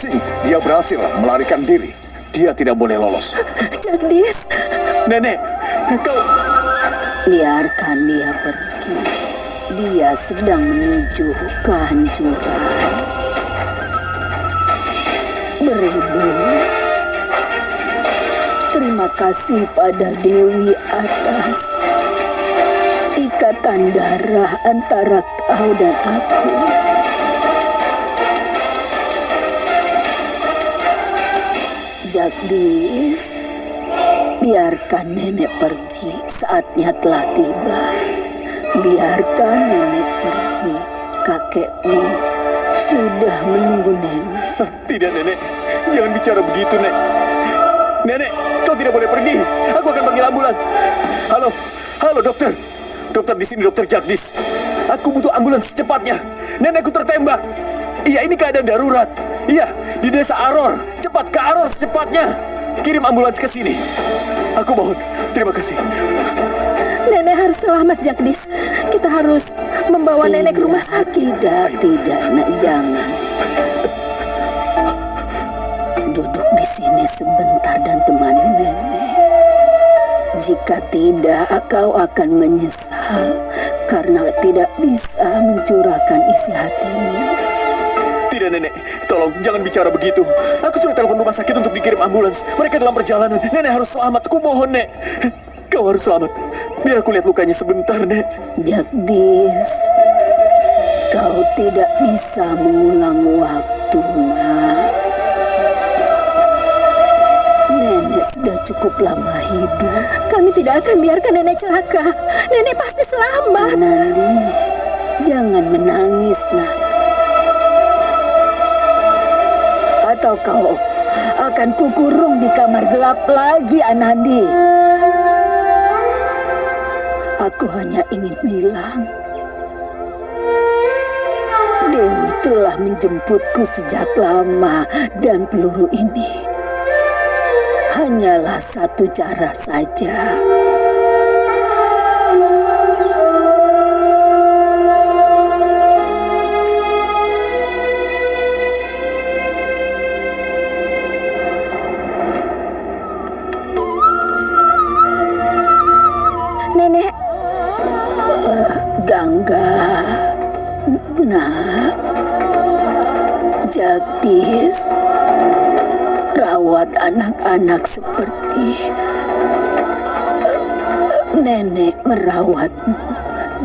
Singh, dia berhasil melarikan diri. Dia tidak boleh lolos. Jagdis, Nenek, kau... biarkan dia pergi. Dia sedang menuju kehancuran. Beribu. Terima kasih pada Dewi atas ikatan darah antara kau dan aku. Jagdis, biarkan nenek pergi. Saatnya telah tiba. Biarkan nenek pergi. Kakekmu sudah menunggu nenek. Tidak, Nenek. Jangan bicara begitu, Nek. Nenek, kau tidak boleh pergi. Aku akan panggil ambulans. Halo, halo dokter. Dokter di sini, dokter Jagdis. Aku butuh ambulans secepatnya. Nenekku tertembak. Iya, ini keadaan darurat. Iya, di desa Aror. Cepat ke Aror secepatnya. Kirim ambulans ke sini. Aku mohon. Terima kasih. Nenek harus selamat, Jagdis. Kita harus membawa nenek ke rumah sakit. Tidak, tidak, nak jangan. Duduk di sini sebentar dan temani nenek. Jika tidak, kau akan menyesal karena tidak bisa mencurahkan isi hatimu. Tidak, Nenek. Tolong, jangan bicara begitu. Aku sudah telepon rumah sakit untuk dikirim ambulans. Mereka dalam perjalanan. Nenek harus selamat. Aku mohon, Nek. Kau harus selamat. Biar aku lihat lukanya sebentar, Nek. Jagdis, kau tidak bisa mengulang waktu, nak. Nenek sudah cukup lama hidup. Kami tidak akan biarkan nenek celaka. Nenek pasti selamat. Nandi, jangan menangis, nak. Atau kau akan kukurung di kamar gelap lagi, Anandi. Aku hanya ingin bilang, Dewi telah menjemputku sejak lama dan peluru ini hanyalah satu cara saja. Jagdis, rawat anak-anak seperti nenek merawatmu.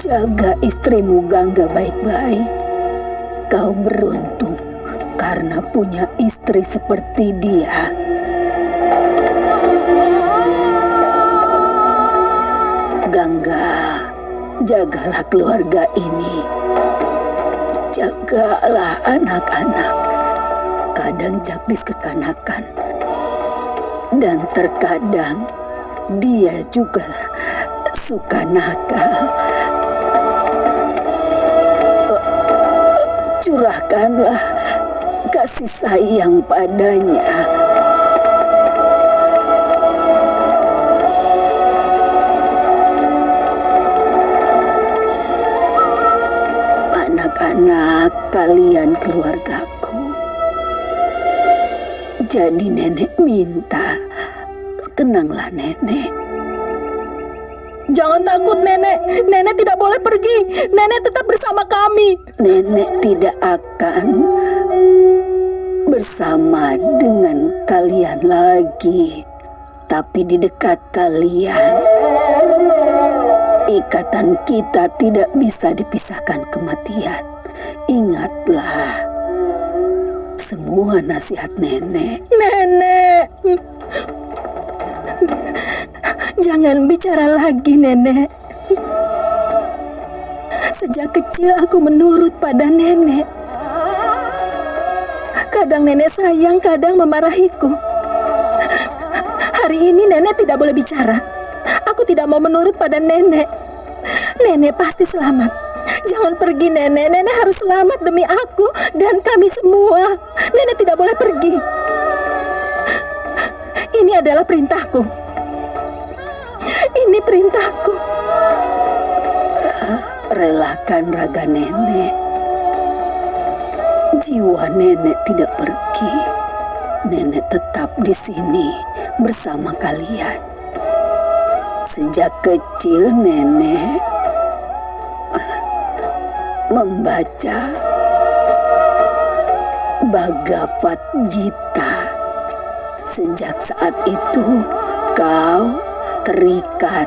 Jaga istrimu Gangga baik-baik. Kau beruntung karena punya istri seperti dia. Gangga, jagalah keluarga ini. Jagalah anak-anak. Kadang Jagdis kekanakan. Dan terkadang dia juga suka nakal. Curahkanlah kasih sayang padanya. Anak-anak kalian keluargaku. Jadi nenek minta, tenanglah nenek. Jangan takut nenek, nenek tidak boleh pergi. Nenek tetap bersama kami. Nenek tidak akan bersama dengan kalian lagi. Tapi di dekat kalian, ikatan kita tidak bisa dipisahkan kematian. Ingatlah, semua nasihat nenek. Nenek. Jangan bicara lagi, nenek. Sejak kecil aku menurut pada nenek. Kadang nenek sayang, kadang memarahiku. Hari ini nenek tidak boleh bicara. Aku tidak mau menurut pada nenek. Nenek pasti selamat. Jangan pergi nenek. Nenek harus selamat demi aku dan kami semua. Nenek tidak boleh pergi. Ini adalah perintahku. Ini perintahku. Relakan raga nenek. Jiwa nenek tidak pergi. Nenek tetap di sini bersama kalian. Sejak kecil nenek membaca Bhagavad Gita. Sejak saat itu kau terikat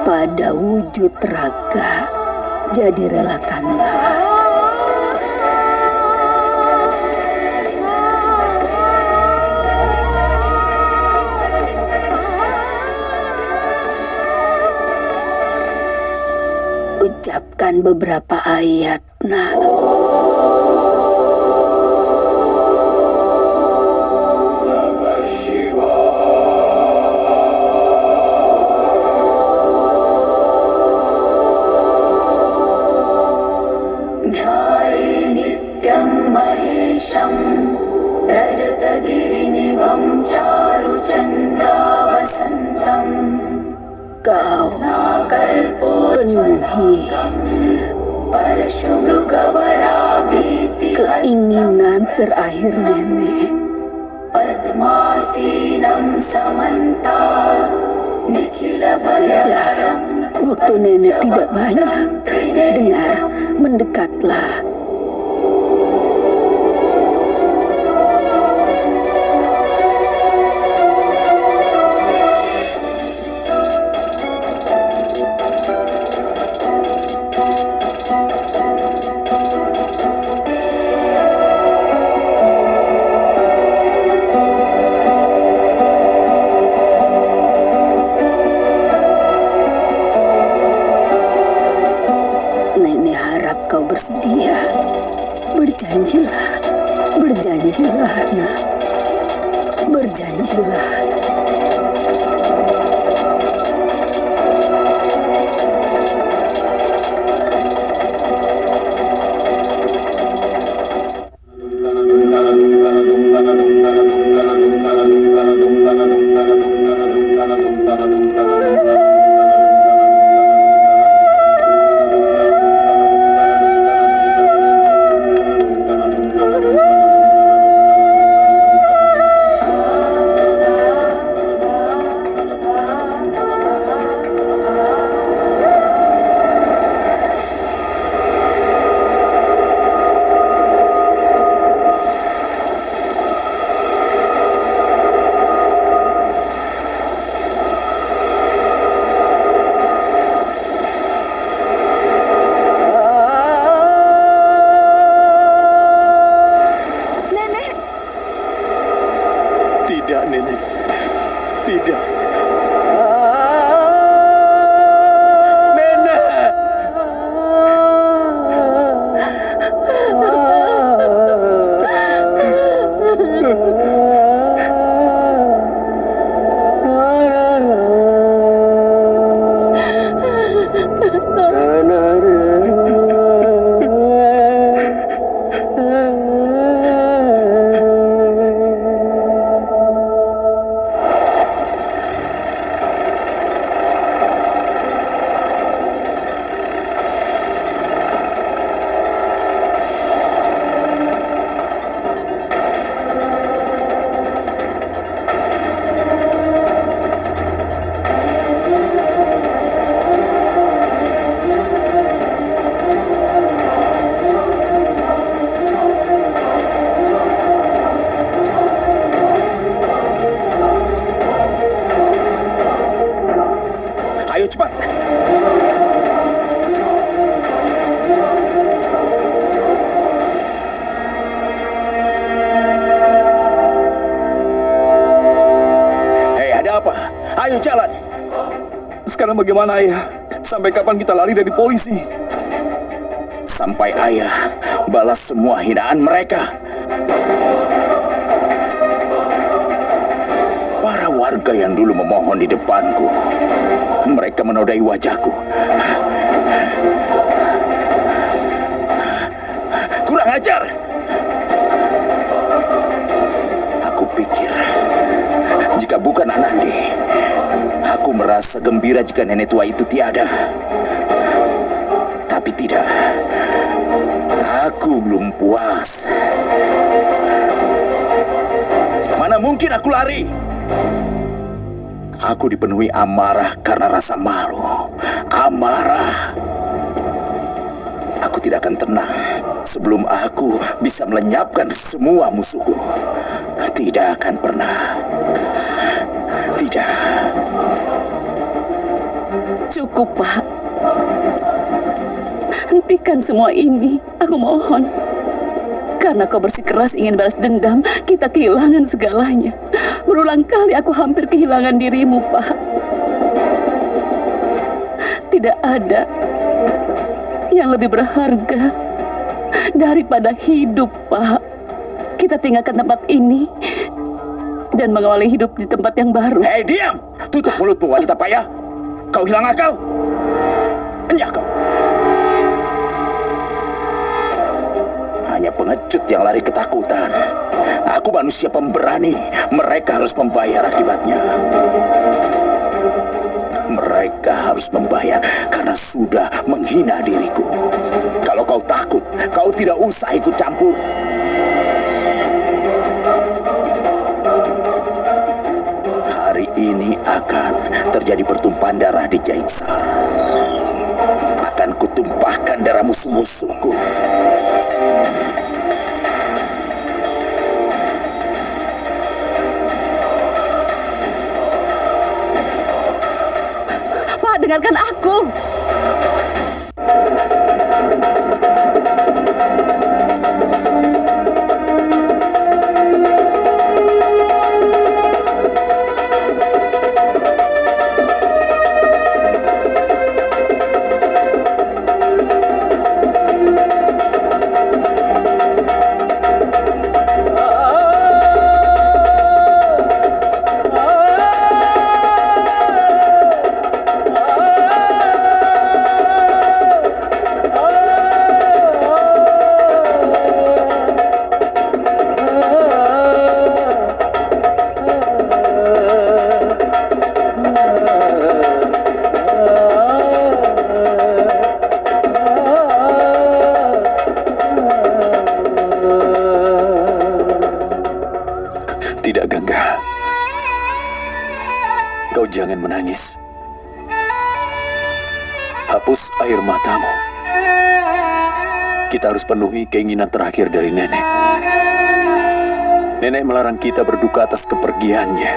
pada wujud raga. Jadi relakanlah. Ucapkan beberapa ayat, nak. Keinginan terakhir nenek. Tidak, waktu nenek tidak banyak. Dengar, mendekatlah. Sekarang bagaimana ayah? Sampai kapan kita lari dari polisi? Sampai ayah balas semua hinaan mereka. Para warga yang dulu memohon di depanku, mereka menodai wajahku. Kurang ajar. Aku pikir, jika bukan Anandi, aku merasa gembira jika nenek tua itu tiada. Tapi tidak, aku belum puas. Mana mungkin aku lari? Aku dipenuhi amarah karena rasa malu. Amarah. Aku tidak akan tenang sebelum aku bisa melenyapkan semua musuhku. Tidak akan pernah. Tidak. Cukup, Pak. Hentikan semua ini. Aku mohon. Karena kau bersikeras ingin balas dendam, kita kehilangan segalanya. Berulang kali aku hampir kehilangan dirimu, Pak. Tidak ada yang lebih berharga daripada hidup, Pak. Kita tinggalkan tempat ini dan mengawali hidup di tempat yang baru. Hei, diam! Tutup mulutmu, wanita payah. Kau hilang akal. Enyah kau. Hanya pengecut yang lari ketakutan. Aku manusia pemberani. Mereka harus membayar akibatnya. Mereka harus membayar karena sudah menghina diriku. Takut, kau tidak usah ikut campur. Hari ini akan terjadi pertumpahan darah di Jaitsa. Akan kutumpahkan darah musuh-musuhku. Pak, dengarkan aku. Kita harus penuhi keinginan terakhir dari nenek. Nenek melarang kita berduka atas kepergiannya.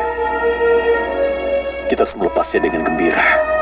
Kita harus melepasnya dengan gembira.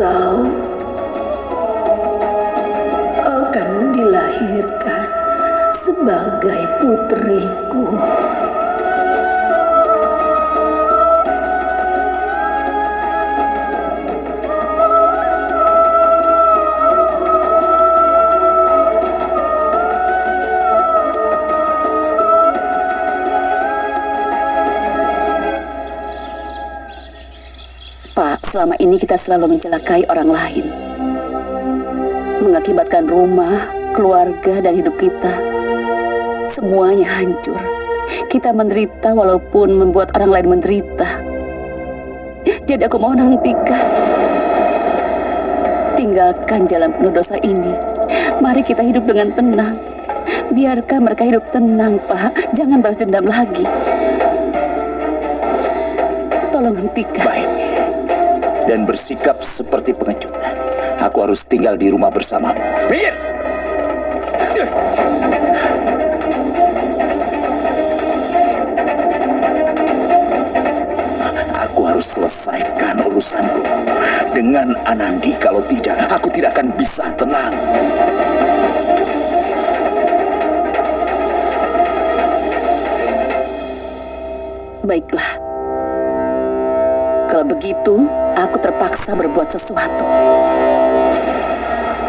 Kau akan dilahirkan sebagai putriku. Selama ini kita selalu mencelakai orang lain. Mengakibatkan rumah, keluarga, dan hidup kita. Semuanya hancur. Kita menderita walaupun membuat orang lain menderita. Jadi aku mohon hentikan. Tinggalkan jalan penuh dosa ini. Mari kita hidup dengan tenang. Biarkan mereka hidup tenang, Pak. Jangan balas dendam lagi. Tolong hentikan. Baik. Dan bersikap seperti pengecut. Aku harus tinggal di rumah bersamamu. Minggir! Aku harus selesaikan urusanku dengan Anandi. Kalau tidak, aku tidak akan bisa tenang. Baiklah. Kalau begitu, aku terpaksa berbuat sesuatu.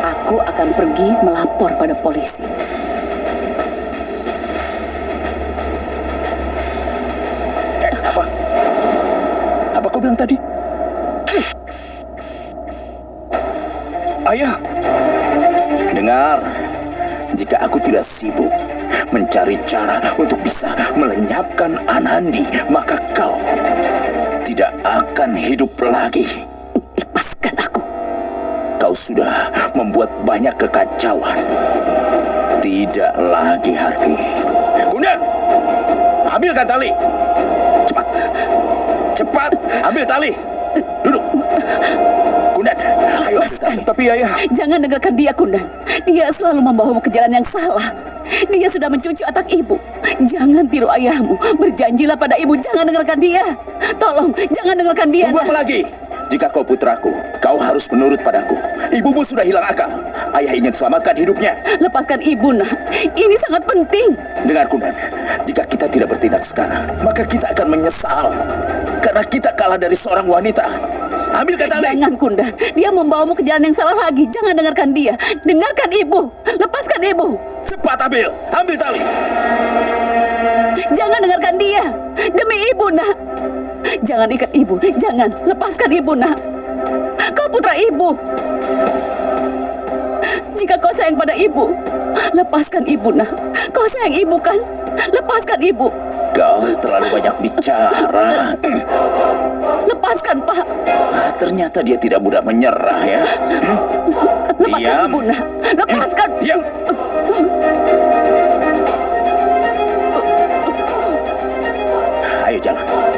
Aku akan pergi melapor pada polisi. Eh, apa? Apa kau bilang tadi? Ayah, dengar. Jika aku tidak sibuk mencari cara untuk bisa melenyapkan Anandi, maka kau tidak akan hidup lagi. Lepaskan aku. Kau sudah membuat banyak kekacauan. Tidak lagi, Harki. Gunda, ambilkan tali. Cepat. Cepat, ambil tali. Duduk. Gunda, ayo ambil tali. Tapi ayah... Jangan dengarkan dia, Kundan. Dia selalu membawamu ke jalan yang salah. Dia sudah mencuci otak ibu. Jangan tiru ayahmu. Berjanjilah pada ibu, jangan dengarkan dia. Tolong, jangan dengarkan dia. Tunggu apa lagi? Jika kau putraku, kau harus menurut padaku. Ibumu sudah hilang akal. Ayah ingin selamatkan hidupnya. Lepaskan ibu, nak. Ini sangat penting. Dengar Kunan, jika kita tidak bertindak sekarang, maka kita akan menyesal. Karena kita kalah dari seorang wanita. Ambilkan tali. Jangan, Kunda. Dia membawamu ke jalan yang salah lagi. Jangan dengarkan dia. Dengarkan ibu. Lepaskan ibu. Cepat ambil. Ambil tali. Jangan dengarkan dia. Demi ibu, nak. Jangan ikat ibu. Jangan. Lepaskan ibu, nak. Kau putra ibu. Jika kau sayang pada ibu, lepaskan ibu, nak. Kau sayang ibu kan? Lepaskan ibu. Kau terlalu banyak bicara. Lepaskan, Pak. Ternyata dia tidak mudah menyerah ya. Lepaskan Diam. ibu, nak. Lepaskan. Diam. Ayo jalan.